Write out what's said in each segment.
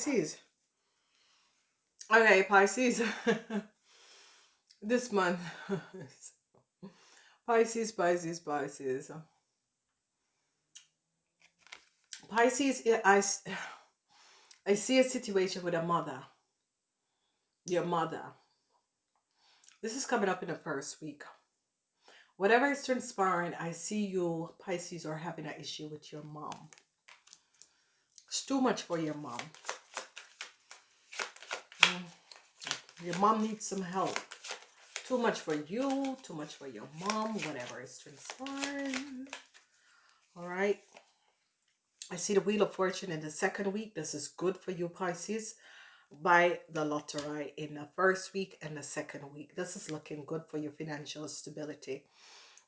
Pisces. Okay, Pisces. this month. Pisces, Pisces, Pisces. Pisces, I, I see a situation with a mother. Your mother. This is coming up in the first week. Whatever is transpiring, I see you, Pisces, are having an issue with your mom. It's too much for your mom. Mm. Your mom needs some help. Too much for you, too much for your mom, whatever is transpiring. All right. I see the Wheel of Fortune in the second week. This is good for you, Pisces. Buy the lottery in the first week and the second week. This is looking good for your financial stability.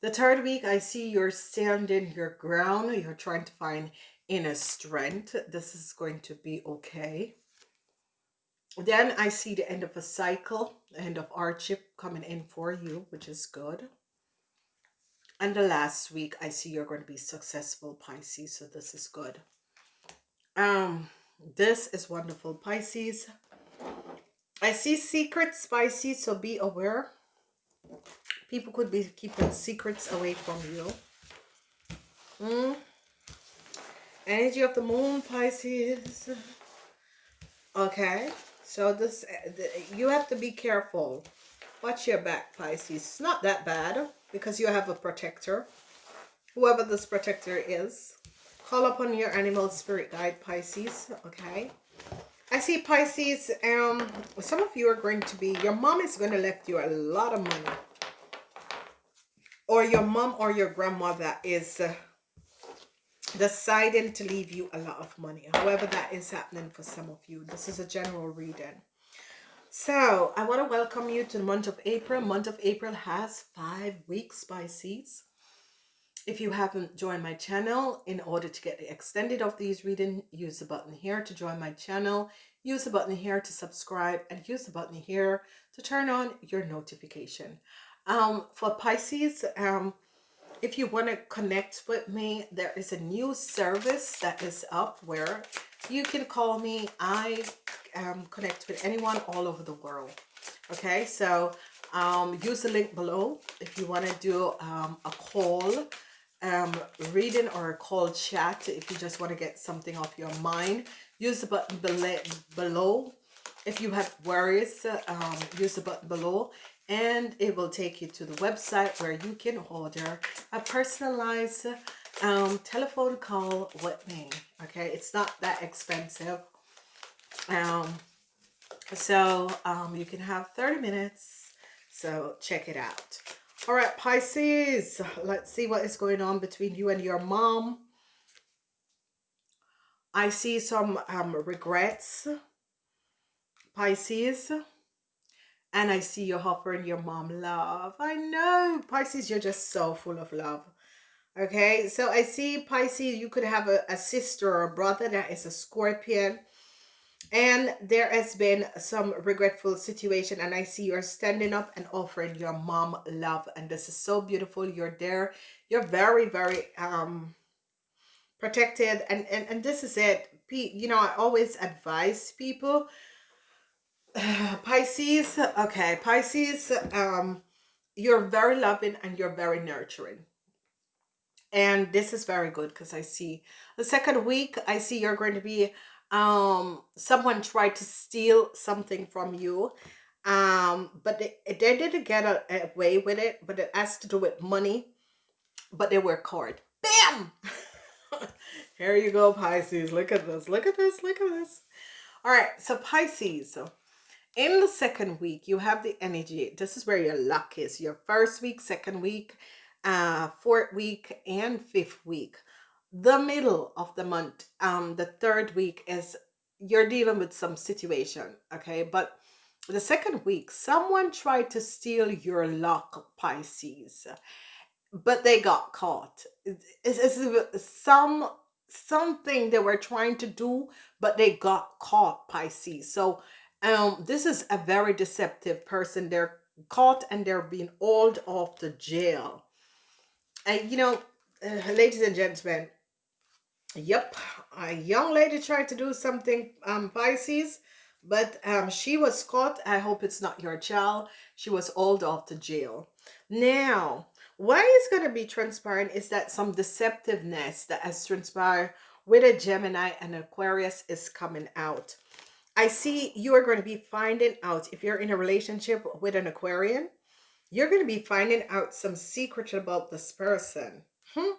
The third week, I see you're standing your ground. You're trying to find inner strength. This is going to be okay. Then I see the end of a cycle, the end of hardship coming in for you, which is good. And the last week, I see you're going to be successful, Pisces. So this is good. Um, this is wonderful, Pisces. I see secrets, Pisces, so be aware. People could be keeping secrets away from you. Mm. Energy of the moon, Pisces. Okay. So this, you have to be careful. Watch your back, Pisces. It's not that bad because you have a protector. Whoever this protector is. Call upon your animal spirit guide, Pisces. Okay. I see Pisces, um, some of you are going to be, your mom is going to left you a lot of money. Or your mom or your grandmother is uh, deciding to leave you a lot of money. However that is happening for some of you. This is a general reading. So I want to welcome you to the month of April. Month of April has five weeks by Pisces. If you haven't joined my channel, in order to get the extended of these reading, use the button here to join my channel. Use the button here to subscribe and use the button here to turn on your notification. Um, for Pisces, um, if you want to connect with me, there is a new service that is up where you can call me. I um, connect with anyone all over the world. Okay, so um, use the link below if you want to do um, a call um, reading or a call chat if you just want to get something off your mind. Use the button below. If you have worries, um, use the button below and it will take you to the website where you can order a personalized um, telephone call with me okay? It's not that expensive. Um, so um, you can have 30 minutes so check it out. All right Pisces let's see what is going on between you and your mom. I see some um, regrets Pisces and I see you offering your mom love. I know, Pisces, you're just so full of love. Okay, so I see Pisces, you could have a, a sister or a brother that is a Scorpion. And there has been some regretful situation and I see you're standing up and offering your mom love. And this is so beautiful. You're there. You're very, very um protected. And, and, and this is it. You know, I always advise people Pisces, okay, Pisces, um, you're very loving and you're very nurturing. And this is very good because I see the second week, I see you're going to be, um, someone tried to steal something from you. Um, but they, they didn't get away with it, but it has to do with money, but they were caught. Bam! Here you go, Pisces. Look at this. Look at this. Look at this. All right. So Pisces. So in the second week you have the energy. This is where your luck is. Your first week second week uh fourth week and fifth week. The middle of the month um the third week is you're dealing with some situation okay? But the second week someone tried to steal your luck pisces but they got caught. It's some something they were trying to do but they got caught pisces. So um, this is a very deceptive person. They're caught and they're being hauled off to jail. And, you know, uh, ladies and gentlemen, Yep, a young lady tried to do something, um, Pisces, but um, she was caught. I hope it's not your child. She was hauled off to jail. Now, why is going to be transparent is that some deceptiveness that has transpired with a Gemini and Aquarius is coming out. I see you are going to be finding out if you're in a relationship with an Aquarian, you're going to be finding out some secret about this person. Hmm?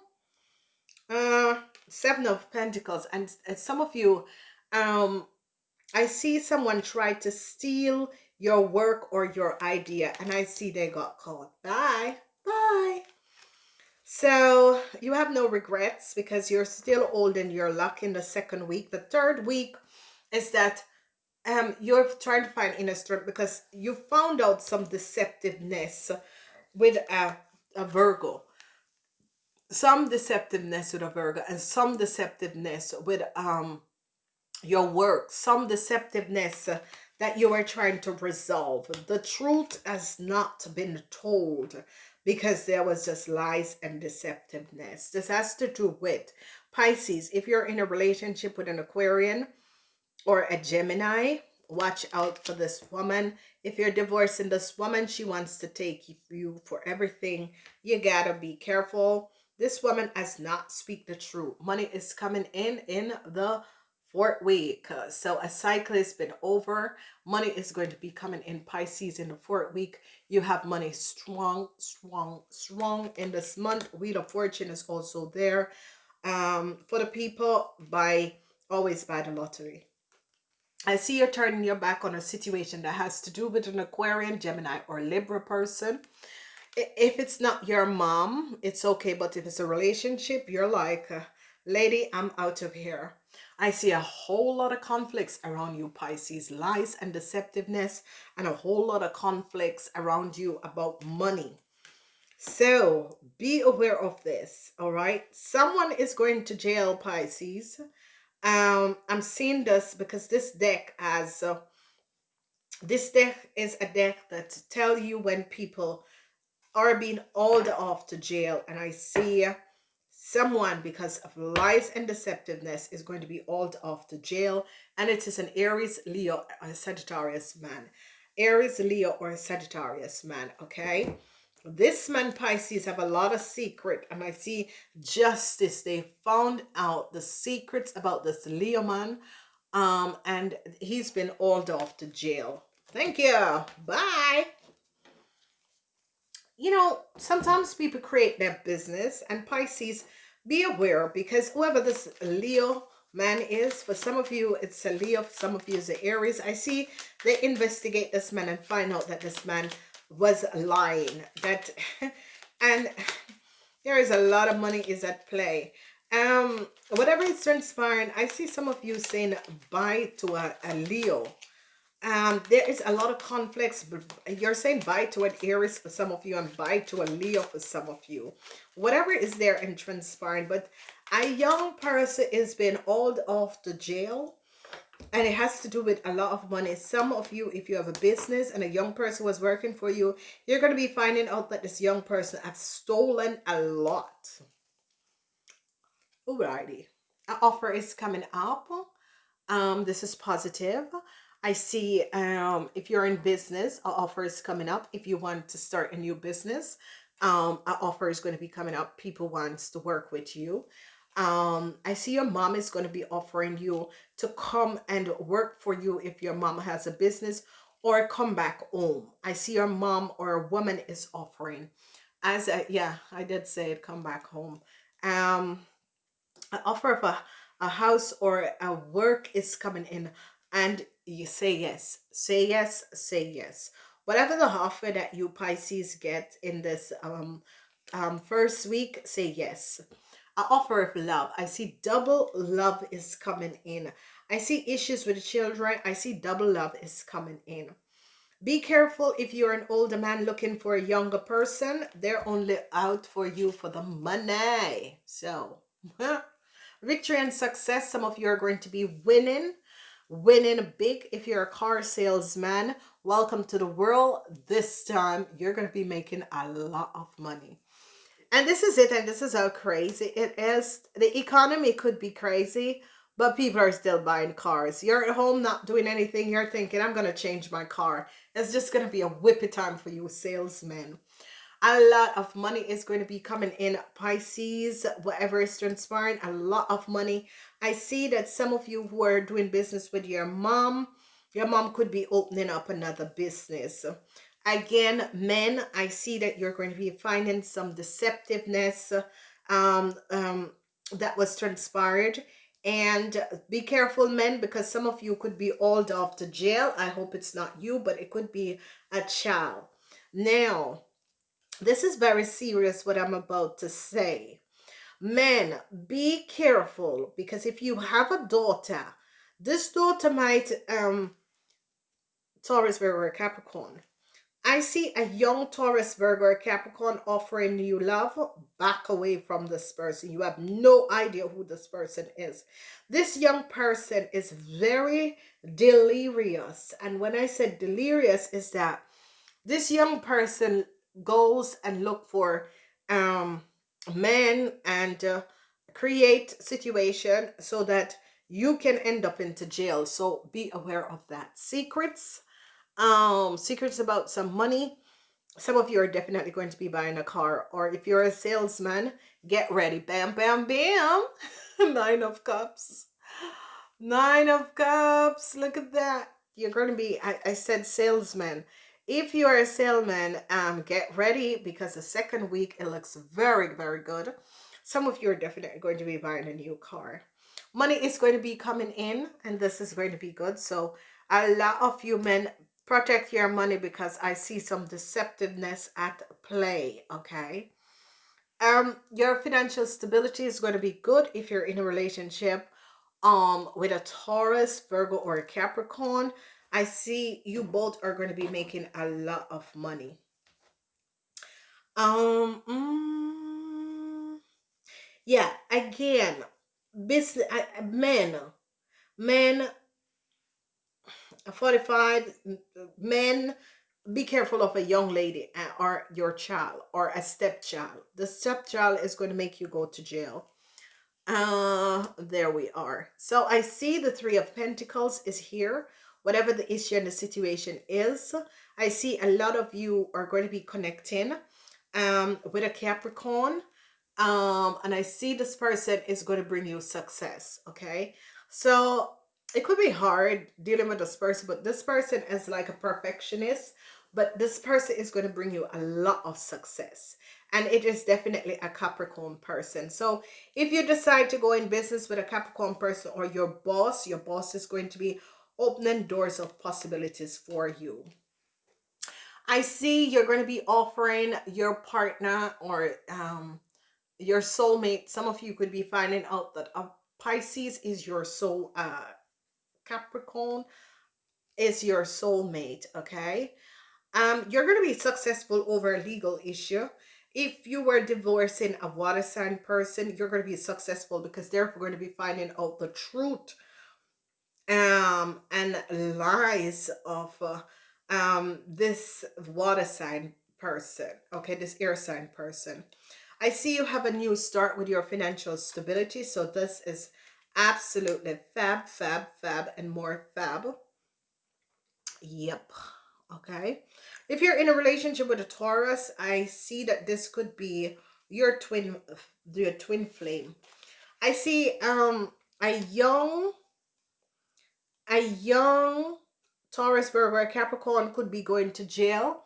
Uh, Seven of Pentacles. And, and some of you, um, I see someone try to steal your work or your idea. And I see they got caught. Bye. Bye. So you have no regrets because you're still holding your luck in the second week. The third week is that um, you're trying to find inner strength because you found out some deceptiveness with a, a Virgo some deceptiveness with a Virgo and some deceptiveness with um your work, some deceptiveness that you are trying to resolve. The truth has not been told because there was just lies and deceptiveness. This has to do with Pisces. If you're in a relationship with an Aquarian or a Gemini, watch out for this woman. If you're divorcing this woman, she wants to take you for everything. You gotta be careful this woman has not speak the truth. Money is coming in in the fourth week. So a cycle has been over. Money is going to be coming in Pisces in the fourth week. You have money strong, strong, strong in this month. Wheel of Fortune is also there. Um, for the people, buy always buy the lottery. I see you're turning your back on a situation that has to do with an Aquarian, Gemini, or Libra person if it's not your mom, it's okay. But if it's a relationship, you're like, uh, lady, I'm out of here. I see a whole lot of conflicts around you, Pisces, lies and deceptiveness, and a whole lot of conflicts around you about money. So be aware of this, all right? Someone is going to jail, Pisces. Um, I'm seeing this because this deck has, uh, this deck is a deck that tell you when people are being hauled off to jail and I see someone because of lies and deceptiveness is going to be hauled off to jail and it is an Aries, Leo, a Sagittarius man. Aries, Leo, or Sagittarius man, okay? This man, Pisces, have a lot of secret and I see justice. They found out the secrets about this Leo man um, and he's been hauled off to jail. Thank you. Bye you know, sometimes people create their business and Pisces, be aware because whoever this Leo man is, for some of you, it's a Leo, for some of you, it's a Aries. I see they investigate this man and find out that this man was lying. That, and there is a lot of money is at play. Um, whatever is transpiring, I see some of you saying bye to a, a Leo um, there is a lot of conflicts. But you're saying bye to an Aries for some of you and bye to a Leo for some of you. Whatever is there and transpiring. But a young person is being hauled off to jail. And it has to do with a lot of money. Some of you, if you have a business and a young person was working for you, you're going to be finding out that this young person has stolen a lot. Alrighty. An offer is coming up. Um, this is positive. I see um, if you're in business, an offer is coming up. If you want to start a new business, um, an offer is going to be coming up. People wants to work with you. Um, I see your mom is going to be offering you to come and work for you if your mom has a business or come back home. I see your mom or a woman is offering. As a, yeah, I did say it, come back home. Um, an offer of a, a house or a work is coming in and you say yes say yes say yes whatever the offer that you pisces get in this um um first week say yes an offer of love. I see double love is coming in. I see issues with children. I see double love is coming in. Be careful if you're an older man looking for a younger person. They're only out for you for the money. So victory and success. Some of you are going to be winning winning big. If you're a car salesman welcome to the world. This time you're going to be making a lot of money And this is it, and this is how crazy it is. The economy could be crazy, but people are still buying cars. You're at home not doing anything. You're thinking, I'm to change my car. It's just to be a whippy time for you salesmen. A lot of money is going to be coming in Pisces, whatever is transpiring. A lot of money. I see that some of you who are doing business with your mom, your mom could be opening up another business. Again, men, I see that you're going to be finding some deceptiveness um, um, that was transpired. And be careful, men, because some of you could be hauled off to jail. I hope it's not you, but it could be a child. Now, this is very serious what I'm about to say. Men, be careful because if you have a daughter, this daughter might, um, Taurus, Virgo, Capricorn, I see a young Taurus, Virgo, or Capricorn offering you love. Back away from this person. You have no idea who this person is. This young person is very delirious. And when I said delirious is that this young person goes and look for um, men and uh, create situation so that you can end up into jail. So be aware of that. Secrets um secrets about some money. Some of you are definitely going to be buying a car or if you're a salesman get ready. Bam bam bam. Nine of cups. Nine of cups. Look at that. You're going to be I, I said salesman. If you are a salesman um get ready because the second week it looks very very good. Some of you are definitely going to be buying a new car. Money is going to be coming in and this is going to be good. So a lot of you men protect your money because I see some deceptiveness at play, okay? Um, your financial stability is going to be good if you're in a relationship um, with a Taurus, Virgo, or a Capricorn. I see you both are going to be making a lot of money. Um, mm, yeah, again, business, men, men 45 men be careful of a young lady uh, or your child or a stepchild. The stepchild is going to make you go to jail. Uh there we are. So i see the three of pentacles is here. Whatever the issue and the situation is i see a lot of you are going to be connecting um with a capricorn um and i see this person is going to bring you success okay? So it could be hard dealing with this person, but this person is like a perfectionist, but this person is going to bring you a lot of success. And it is definitely a Capricorn person. So if you decide to go in business with a Capricorn person or your boss, your boss is going to be opening doors of possibilities for you. I see you're going to be offering your partner or um, your soulmate. Some of you could be finding out that a Pisces is your soul uh, Capricorn is your soulmate, okay? Um, you're going to be successful over a legal issue. If you were divorcing a water sign person, you're going to be successful because they're going to be finding out the truth um, and lies of uh, um, this water sign person, okay, this air sign person. I see you have a new start with your financial stability. So this is Absolutely. Fab, fab, fab, and more fab. Yep. Okay. If you're in a relationship with a Taurus, I see that this could be your twin, your twin flame. I see um a young, a young Taurus, Virgo, Capricorn could be going to jail.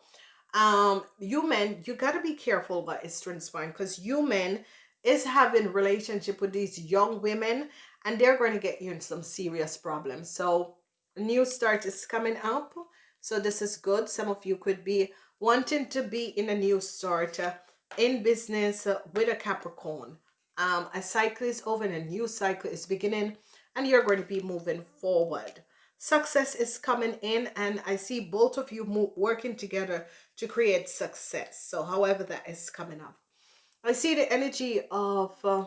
Um, you men, you got to be careful what is transpiring because you men is having relationship with these young women and they're going to get you in some serious problems. So new start is coming up. So this is good. Some of you could be wanting to be in a new start uh, in business uh, with a Capricorn. Um, a cycle is over and a new cycle is beginning and you're going to be moving forward. Success is coming in and I see both of you working together to create success. So however that is coming up. I see the energy of uh,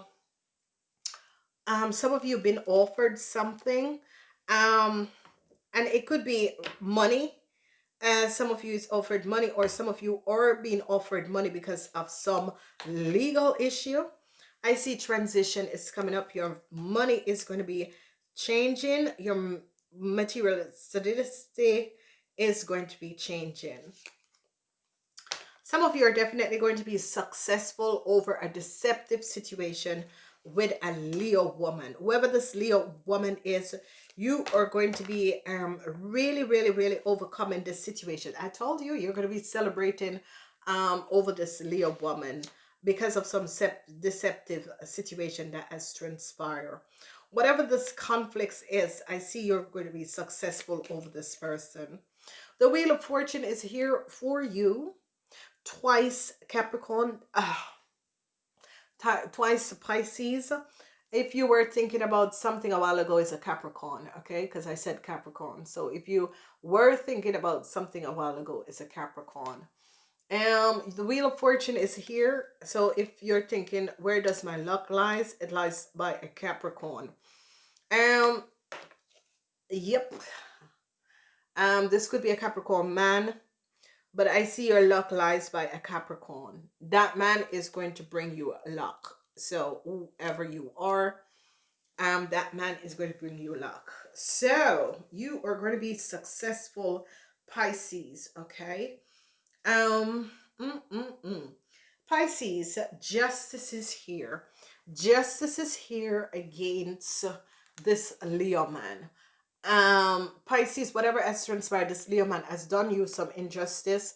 um, some of you have been offered something um, and it could be money and some of you is offered money or some of you are being offered money because of some legal issue. I see transition is coming up. Your money is going to be changing. Your material solidity is going to be changing. Some of you are definitely going to be successful over a deceptive situation with a Leo woman. Whoever this Leo woman is, you are going to be um, really, really, really overcoming this situation. I told you, you're going to be celebrating um, over this Leo woman because of some deceptive situation that has transpired. Whatever this conflict is, I see you're going to be successful over this person. The Wheel of Fortune is here for you. Twice Capricorn. Uh, twice Pisces. If you were thinking about something a while ago, is a Capricorn, okay? Because I said Capricorn. So if you were thinking about something a while ago, it's a Capricorn. Um, the Wheel of Fortune is here. So if you're thinking, where does my luck lies? It lies by a Capricorn. Um, yep. Um, this could be a Capricorn man but I see your luck lies by a Capricorn. That man is going to bring you luck. So whoever you are, um, that man is going to bring you luck. So you are going to be successful Pisces, okay? Um, mm, mm, mm. Pisces, justice is here. Justice is here against this Leo man um pisces whatever has transpired this leo man has done you some injustice.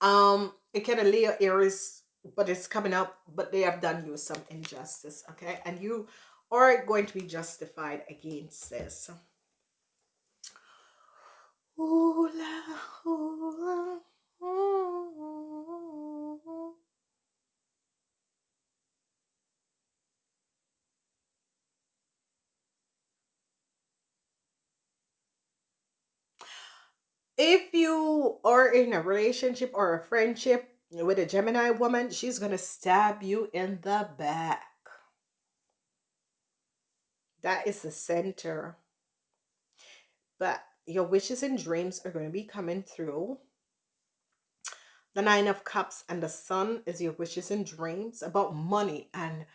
Um it kind of leo aries but it's coming up but they have done you some injustice okay? And you are going to be justified against this if you are in a relationship or a friendship with a Gemini woman, she's going to stab you in the back. That is the center. But your wishes and dreams are going to be coming through. The Nine of Cups and the Sun is your wishes and dreams about money. And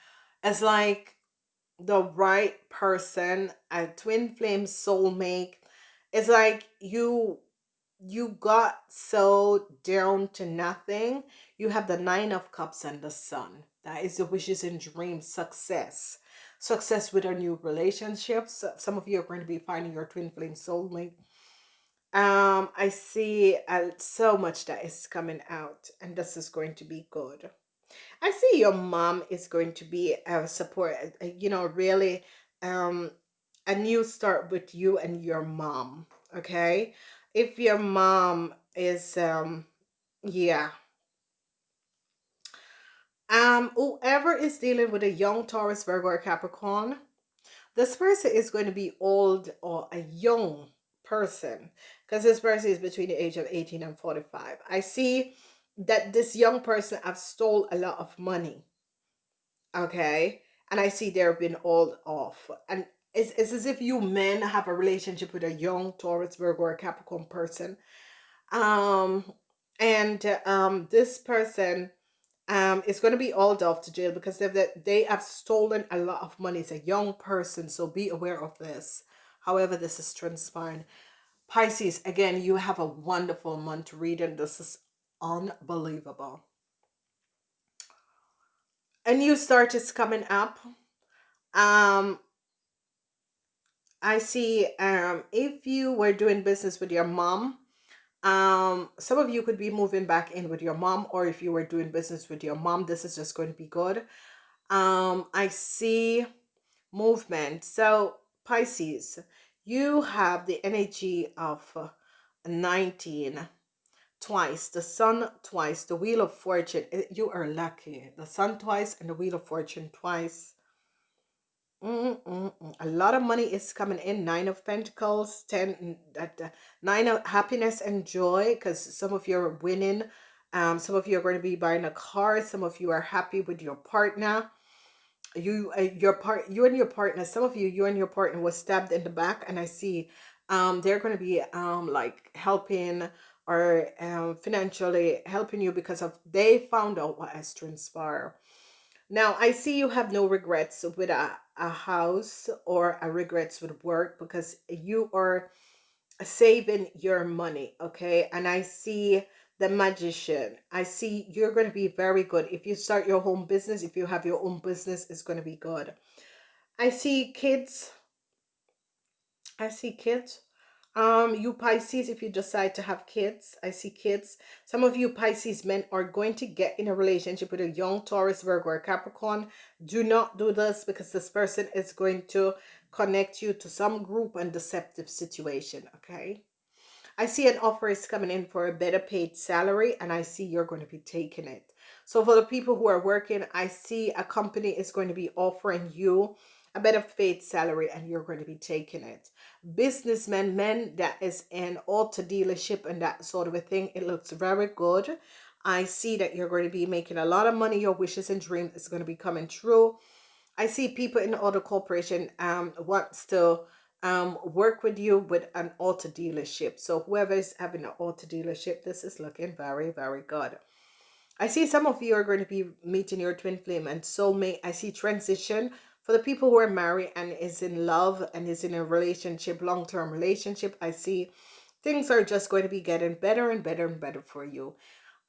it's like the right person, a twin flame soulmate. It's like you you got so down to nothing. You have the Nine of Cups and the Sun. That is the wishes and dreams, success. Success with our new relationships. Some of you are going to be finding your twin flame soulmate. Um, I see uh, so much that is coming out and this is going to be good. I see your mom is going to be a support, uh, you know, really um, a new start with you and your mom, okay? If your mom is um yeah. Um whoever is dealing with a young taurus virgo or capricorn this person is going to be old or a young person because this person is between the age of 18 and 45 i see that this young person have stole a lot of money okay? And i see they're been old off. And it's, it's as if you men have a relationship with a young Taurus, Virgo, or Capricorn person. Um, and um, this person um, is going to be all off to jail because they've, they have stolen a lot of money. It's a young person, so be aware of this. However, this is transpiring. Pisces, again, you have a wonderful month reading. This is unbelievable. A new start is coming up. Um, I see um, if you were doing business with your mom, um, some of you could be moving back in with your mom, or if you were doing business with your mom, this is just going to be good. Um, I see movement. So Pisces, you have the energy of 19 twice, the sun twice, the wheel of fortune. You are lucky. The sun twice and the wheel of fortune twice. Mm -mm -mm. A lot of money is coming in. Nine of Pentacles, ten, uh, nine of happiness and joy because some of you are winning. Um, some of you are going to be buying a car. Some of you are happy with your partner. You, uh, your part, you and your partner. Some of you, you and your partner was stabbed in the back, and I see, um, they're going to be um like helping or um, financially helping you because of they found out what has transpired. Now I see you have no regrets with a, a house or a regrets with work because you are saving your money, okay? And I see the magician. I see you're going to be very good. If you start your home business, if you have your own business, it's going to be good. I see kids. I see kids. Um, you Pisces, if you decide to have kids, I see kids. Some of you Pisces men are going to get in a relationship with a young Taurus, Virgo, or Capricorn. Do not do this because this person is going to connect you to some group and deceptive situation, okay? I see an offer is coming in for a better paid salary and I see you're going to be taking it. So for the people who are working, I see a company is going to be offering you a better paid salary and you're going to be taking it. Businessmen, men that is in auto dealership and that sort of a thing, it looks very good. I see that you're going to be making a lot of money. Your wishes and dreams is going to be coming true. I see people in auto corporation um wants to um work with you with an auto dealership. So whoever is having an auto dealership, this is looking very, very good. I see some of you are going to be meeting your twin flame and soulmate. I see transition for the people who are married and is in love and is in a relationship, long-term relationship. I see things are just going to be getting better and better and better for you.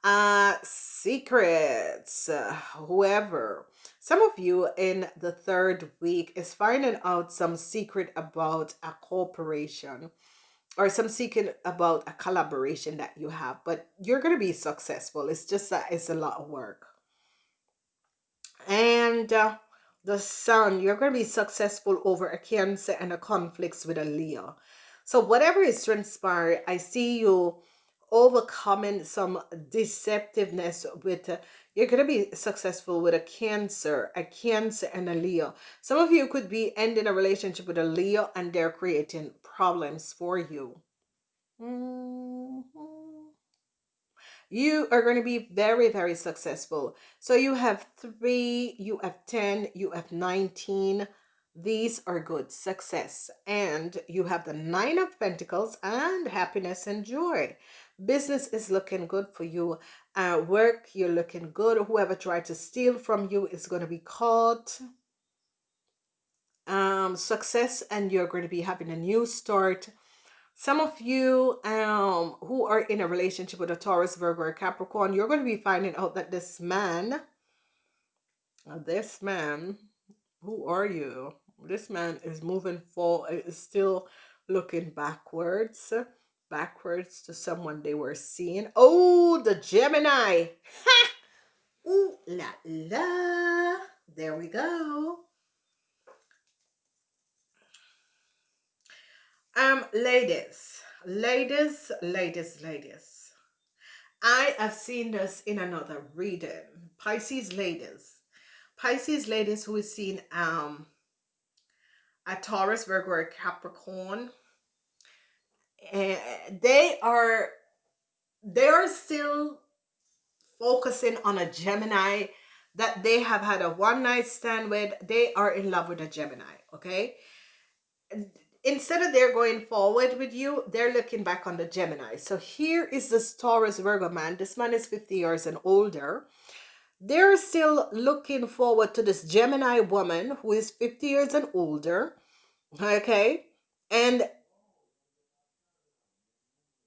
Uh, secrets, uh, whoever. Some of you in the third week is finding out some secret about a corporation or some secret about a collaboration that you have, but you're going to be successful. It's just that it's a lot of work. And uh, the sun, you're going to be successful over a cancer and a conflicts with a Leo. So whatever is transpiring, I see you overcoming some deceptiveness with uh, you're going to be successful with a cancer a cancer and a leo some of you could be ending a relationship with a leo and they're creating problems for you mm -hmm. You are going to be very very successful. So you have three you have 10 you have 19 these are good success. And you have the nine of pentacles and happiness and joy. Business is looking good for you. Uh, work you're looking good. Whoever tried to steal from you is going to be caught. Um success and you're going to be having a new start some of you um who are in a relationship with a Taurus Virgo or Capricorn you're going to be finding out that this man uh, this man who are you this man is moving forward is still looking backwards backwards to someone they were seeing. Oh, the Gemini. Ha! Ooh la la. There we go. Um, ladies, ladies, ladies, ladies. I have seen this in another reading. Pisces ladies. Pisces ladies who is seen um a Taurus, Virgo, or Capricorn and they are they are still focusing on a Gemini that they have had a one night stand with they are in love with a Gemini okay instead of they're going forward with you they're looking back on the Gemini so here is this Taurus Virgo man this man is 50 years and older they're still looking forward to this Gemini woman who is 50 years and older okay and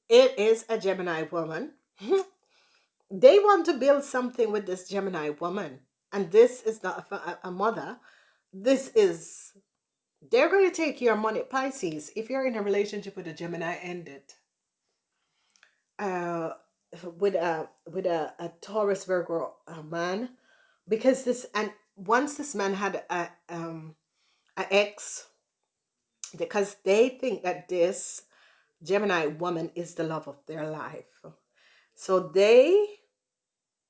it is a Gemini woman. they want to build something with this Gemini woman. And this is not a, a mother. This is, they're going to take your money. Pisces, if you're in a relationship with a Gemini, end it. Uh, with a with a, a Taurus Virgo a man because this and once this man had a um a ex because they think that this Gemini woman is the love of their life. So they,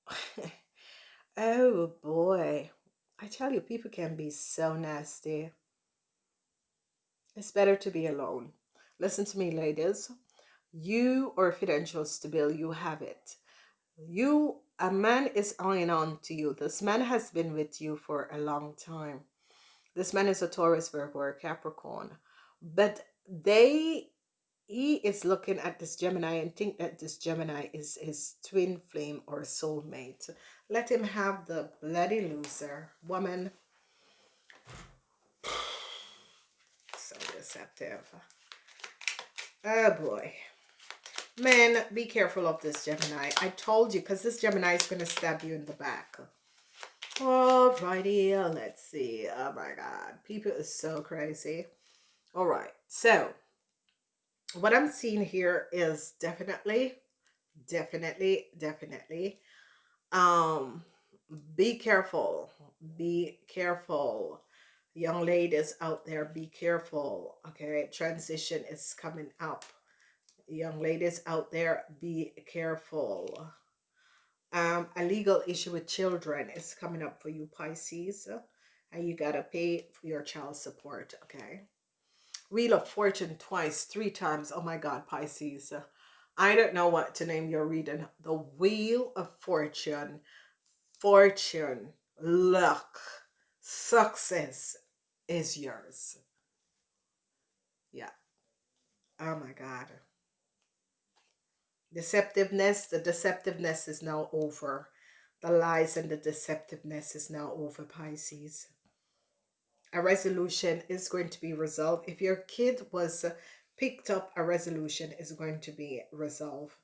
oh boy, I tell you, people can be so nasty. It's better to be alone. Listen to me, ladies. You are financial stable, you have it. You, a man is eyeing on to you. This man has been with you for a long time. This man is a Taurus, Virgo, or Capricorn. But they he is looking at this Gemini and think that this Gemini is his twin flame or soulmate. Let him have the bloody loser. Woman. Deceptive. Oh boy. Men, be careful of this Gemini. I told you, because this Gemini is going to stab you in the back. Alrighty, let's see. Oh my god. People is so crazy. Alright, so what I'm seeing here is definitely, definitely, definitely, um, be careful. Be careful. Young ladies out there, be careful. Okay, transition is coming up. Young ladies out there, be careful. Um, a legal issue with children is coming up for you, Pisces. And you got to pay for your child support, okay? Wheel of Fortune twice, three times. Oh my God, Pisces. I don't know what to name your reading. The Wheel of Fortune, fortune, luck, success is yours. Yeah. Oh my God. Deceptiveness, the deceptiveness is now over. The lies and the deceptiveness is now over, Pisces a resolution is going to be resolved. If your kid was picked up, a resolution is going to be resolved.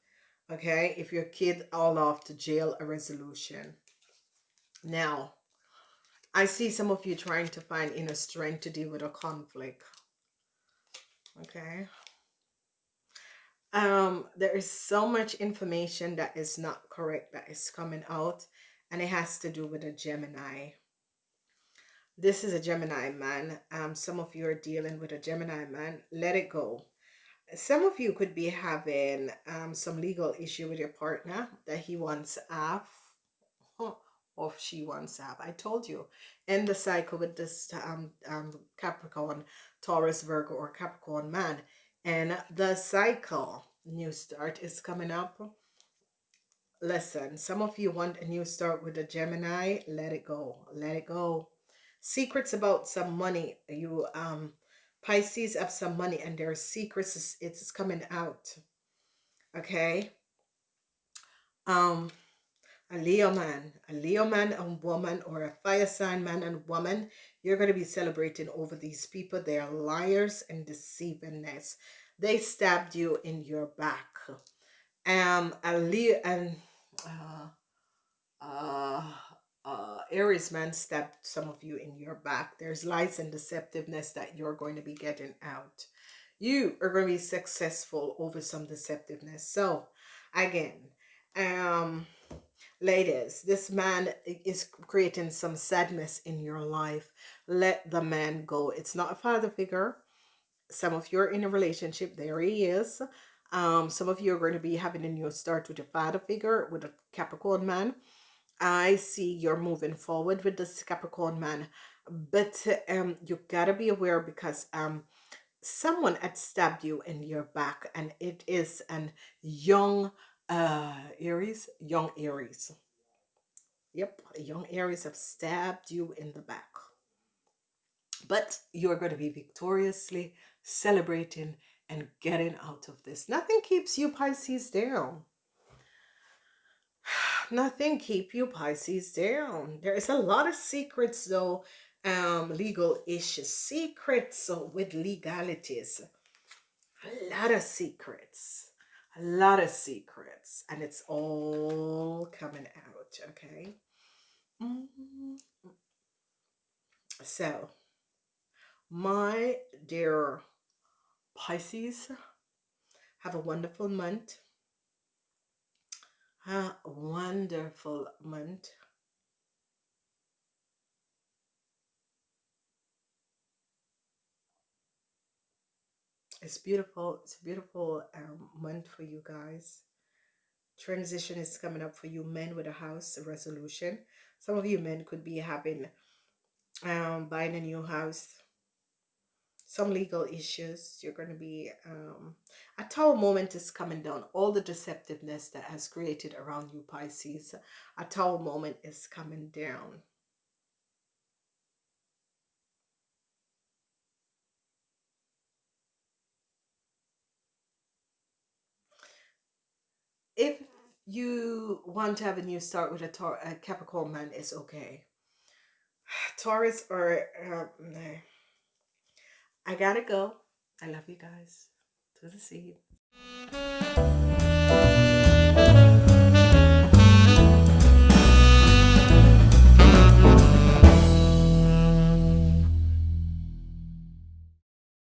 Okay, if your kid all off to jail, a resolution. Now, I see some of you trying to find inner strength to deal with a conflict. Okay. Um, there is so much information that is not correct that is coming out, and it has to do with a Gemini this is a Gemini man. Um, some of you are dealing with a Gemini man. Let it go. Some of you could be having um, some legal issue with your partner that he wants off or she wants off. I told you. End the cycle with this um, um, Capricorn, Taurus, Virgo, or Capricorn man. And the cycle, new start, is coming up. Listen, some of you want a new start with a Gemini. Let it go. Let it go secrets about some money you um pisces have some money and there are secrets it's coming out okay um a leo man a leo man and woman or a fire sign man and woman you're going to be celebrating over these people they are liars and deceivingness they stabbed you in your back um a leo and uh uh uh, Aries man stabbed some of you in your back. There's lies and deceptiveness that you're going to be getting out. You are going to be successful over some deceptiveness. So, again, um, ladies, this man is creating some sadness in your life. Let the man go. It's not a father figure. Some of you are in a relationship. There he is. Um, some of you are going to be having a new start with a father figure, with a Capricorn man I see you're moving forward with this Capricorn man, but um, you gotta be aware because um, someone had stabbed you in your back, and it is an young uh Aries, young Aries. Yep, young Aries have stabbed you in the back. But you're going to be victoriously celebrating and getting out of this. Nothing keeps you Pisces down nothing keep you Pisces down. There is a lot of secrets though, um, legal issues, secrets with legalities, a lot of secrets, a lot of secrets, and it's all coming out, okay? Mm -hmm. So, my dear Pisces, have a wonderful month a wonderful month. It's beautiful. It's a beautiful um, month for you guys. Transition is coming up for you men with a house resolution. Some of you men could be having um, buying a new house some legal issues. You're going to be, um, a tower moment is coming down. All the deceptiveness that has created around you, Pisces, a tower moment is coming down. if you want to have a new start with a, Tor a Capricorn man, it's okay. Taurus or uh, no. I gotta go. I love you guys. To the sea.